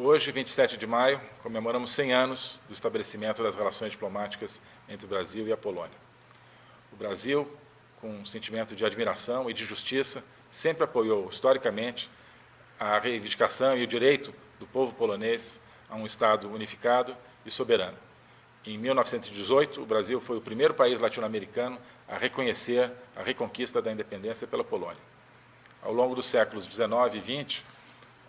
Hoje, 27 de maio, comemoramos 100 anos do estabelecimento das relações diplomáticas entre o Brasil e a Polônia. O Brasil, com um sentimento de admiração e de justiça, sempre apoiou, historicamente, a reivindicação e o direito do povo polonês a um Estado unificado e soberano. Em 1918, o Brasil foi o primeiro país latino-americano a reconhecer a reconquista da independência pela Polônia. Ao longo dos séculos 19 e 20,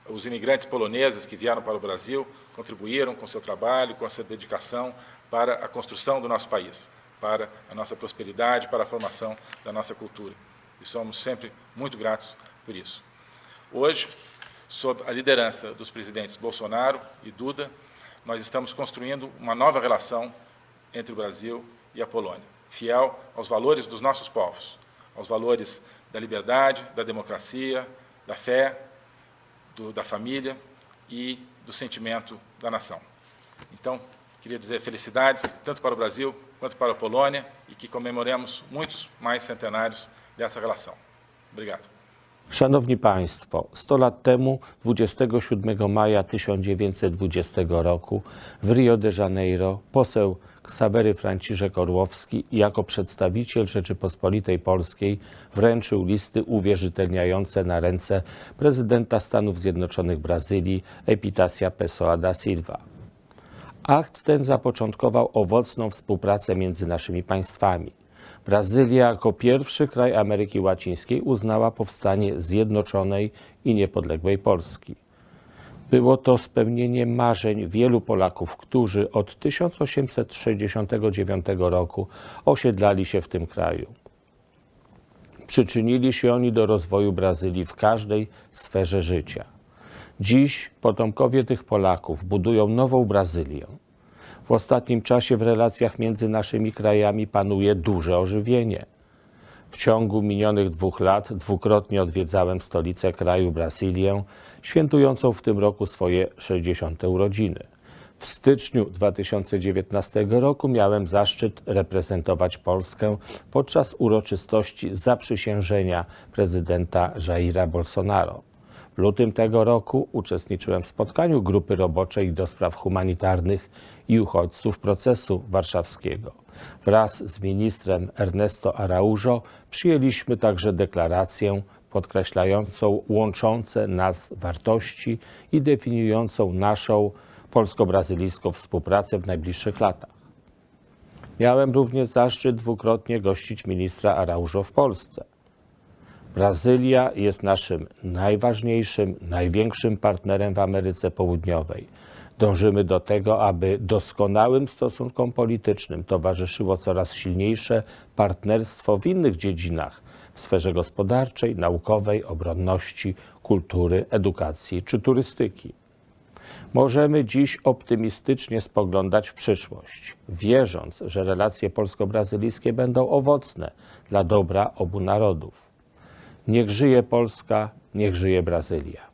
os imigrantes poloneses que vieram para o Brasil contribuíram com seu trabalho, com sua dedicação para a construção do nosso país, para a nossa prosperidade, para a formação da nossa cultura. E somos sempre muito gratos por isso. Hoje, sob a liderança dos presidentes Bolsonaro e Duda, nós estamos construindo uma nova relação entre o Brasil e a Polônia, fiel aos valores dos nossos povos, aos valores da liberdade, da democracia, da fé, do, da família e do sentimento da nação. Então, queria dizer felicidades, tanto para o Brasil quanto para a Polônia, e que comemoremos muitos mais centenários dessa relação. Obrigado. Szanowni Państwo, 100 lat temu, 27 maja 1920 roku w Rio de Janeiro poseł Ksawery Franciszek Orłowski jako przedstawiciel Rzeczypospolitej Polskiej wręczył listy uwierzytelniające na ręce prezydenta Stanów Zjednoczonych Brazylii Epitasia Pessoa da Silva. Akt ten zapoczątkował owocną współpracę między naszymi państwami. Brazylia jako pierwszy kraj Ameryki Łacińskiej uznała powstanie zjednoczonej i niepodległej Polski. Było to spełnienie marzeń wielu Polaków, którzy od 1869 roku osiedlali się w tym kraju. Przyczynili się oni do rozwoju Brazylii w każdej sferze życia. Dziś potomkowie tych Polaków budują nową Brazylię. W ostatnim czasie w relacjach między naszymi krajami panuje duże ożywienie. W ciągu minionych dwóch lat dwukrotnie odwiedzałem stolicę kraju Brazylię, świętującą w tym roku swoje 60. urodziny. W styczniu 2019 roku miałem zaszczyt reprezentować Polskę podczas uroczystości zaprzysiężenia prezydenta Jaira Bolsonaro. W lutym tego roku uczestniczyłem w spotkaniu grupy roboczej do spraw humanitarnych i uchodźców procesu warszawskiego. Wraz z ministrem Ernesto Araujo przyjęliśmy także deklarację podkreślającą łączące nas wartości i definiującą naszą polsko-brazylijską współpracę w najbliższych latach. Miałem również zaszczyt dwukrotnie gościć ministra Araujo w Polsce. Brazylia jest naszym najważniejszym, największym partnerem w Ameryce Południowej. Dążymy do tego, aby doskonałym stosunkom politycznym towarzyszyło coraz silniejsze partnerstwo w innych dziedzinach w sferze gospodarczej, naukowej, obronności, kultury, edukacji czy turystyki. Możemy dziś optymistycznie spoglądać w przyszłość, wierząc, że relacje polsko-brazylijskie będą owocne dla dobra obu narodów. Niech żyje Polska, niech żyje Brazylia.